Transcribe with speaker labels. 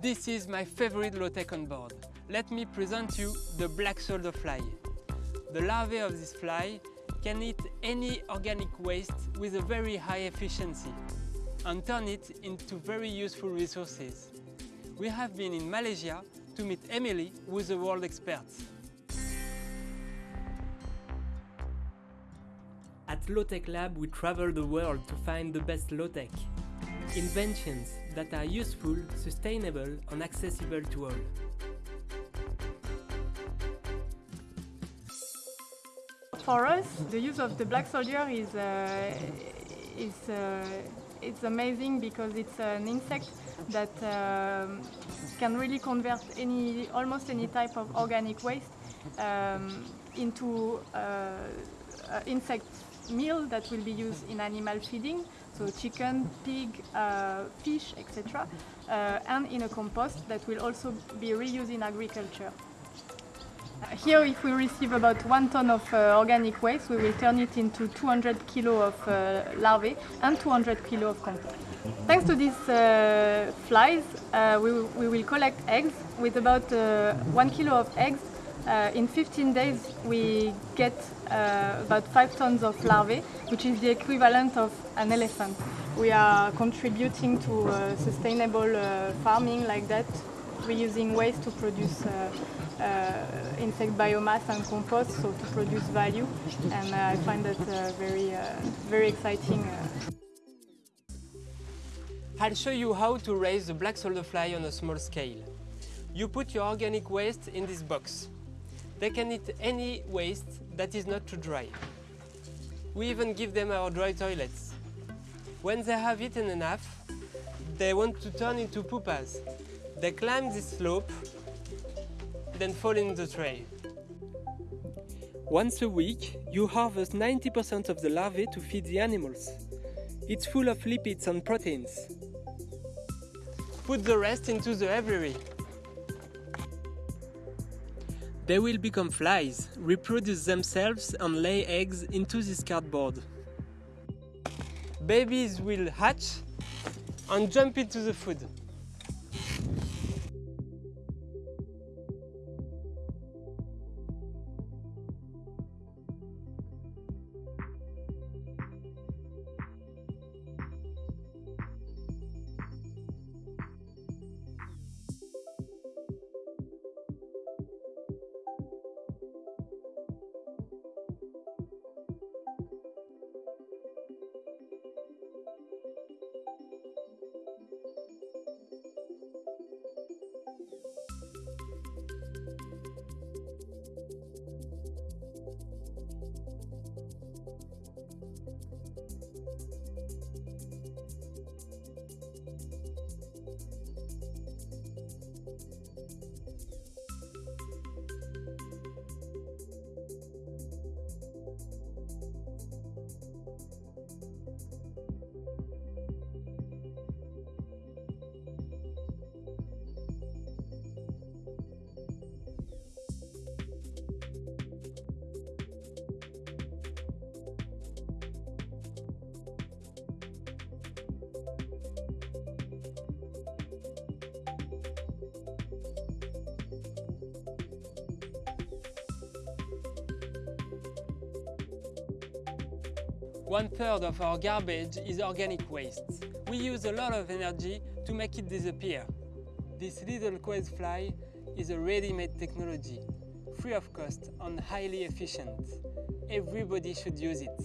Speaker 1: This is my favorite low-tech on board. Let me present you the black soldier fly. The larvae of this fly can eat any organic waste with a very high efficiency and turn it into very useful resources. We have been in Malaysia to meet Emily, who is a world expert. At Low-Tech Lab, we travel the world to find the best low-tech. Inventions that are useful, sustainable and accessible to all.
Speaker 2: For us, the use of the black soldier is, uh, is uh, it's amazing because it's an insect that um, can really convert any, almost any type of organic waste um, into uh, insect meal that will be used in animal feeding, so chicken, pig, uh, fish, etc., uh, and in a compost that will also be reused in agriculture. Here, if we receive about one ton of uh, organic waste, we will turn it into 200 kilo of uh, larvae and 200 kilo of compost. Thanks to these uh, flies, uh, we, we, will collect eggs. With about uh, one kilo of eggs, uh, in 15 days we get about 5 tons of larvae, which is the equivalent of an elephant. We are contributing to sustainable farming like that, reusing waste to produce uh, insect biomass and compost, so to produce value, and uh, I find that uh, very, very exciting.
Speaker 1: I'll show you how to raise the black soldier fly on a small scale. You put your organic waste in this box. They can eat any waste that is not too dry. We even give them our dry toilets. When they have eaten enough, they want to turn into pupas. They climb this slope then fall in the tray. Once a week, you harvest 90% of the larvae to feed the animals. It's full of lipids and proteins. Put the rest into the aviary. They will become flies, reproduce themselves and lay eggs into this cardboard. Babies will hatch and jump into the food. One third of our garbage is organic waste. We use a lot of energy to make it disappear. This little quail fly is a ready-made technology, free of cost and highly efficient. Everybody should use it.